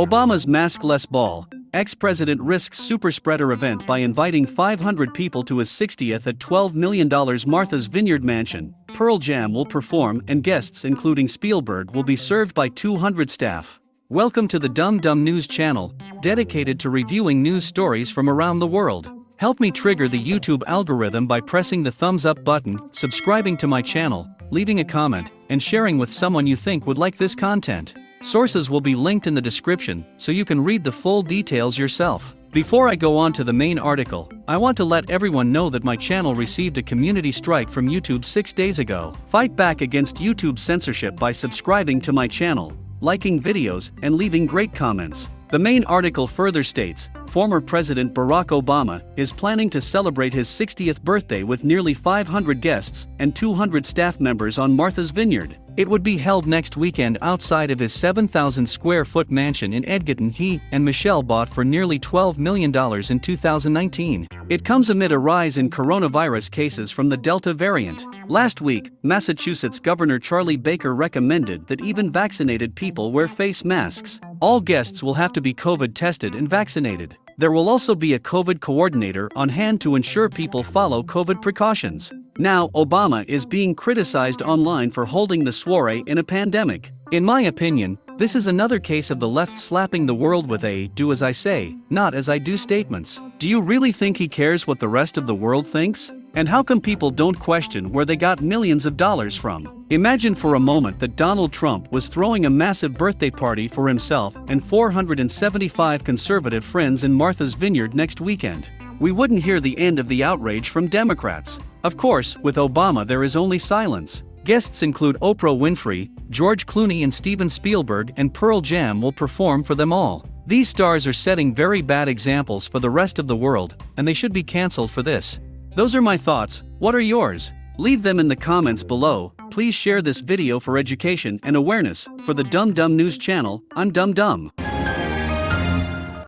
Obama's maskless ball. Ex-president risks superspreader event by inviting 500 people to his 60th at $12 million Martha's Vineyard mansion. Pearl Jam will perform and guests including Spielberg will be served by 200 staff. Welcome to the Dumb Dumb News channel, dedicated to reviewing news stories from around the world. Help me trigger the YouTube algorithm by pressing the thumbs up button, subscribing to my channel, leaving a comment, and sharing with someone you think would like this content. Sources will be linked in the description so you can read the full details yourself. Before I go on to the main article, I want to let everyone know that my channel received a community strike from YouTube six days ago. Fight back against YouTube censorship by subscribing to my channel, liking videos, and leaving great comments. The main article further states, former President Barack Obama is planning to celebrate his 60th birthday with nearly 500 guests and 200 staff members on Martha's Vineyard. It would be held next weekend outside of his 7,000 square foot mansion in Edgartown he and Michelle bought for nearly $12 million in 2019. It comes amid a rise in coronavirus cases from the Delta variant. Last week, Massachusetts Governor Charlie Baker recommended that even vaccinated people wear face masks. All guests will have to be COVID tested and vaccinated. There will also be a COVID coordinator on hand to ensure people follow COVID precautions. Now, Obama is being criticized online for holding the soiree in a pandemic. In my opinion, this is another case of the left slapping the world with a do as I say, not as I do statements. Do you really think he cares what the rest of the world thinks? And how come people don't question where they got millions of dollars from? Imagine for a moment that Donald Trump was throwing a massive birthday party for himself and 475 conservative friends in Martha's Vineyard next weekend. We wouldn't hear the end of the outrage from Democrats. Of course, with Obama there is only silence. Guests include Oprah Winfrey, George Clooney and Steven Spielberg and Pearl Jam will perform for them all. These stars are setting very bad examples for the rest of the world, and they should be cancelled for this. Those are my thoughts, what are yours? Leave them in the comments below, please share this video for education and awareness, for the Dumb Dumb News channel, I'm Dumb Dumb.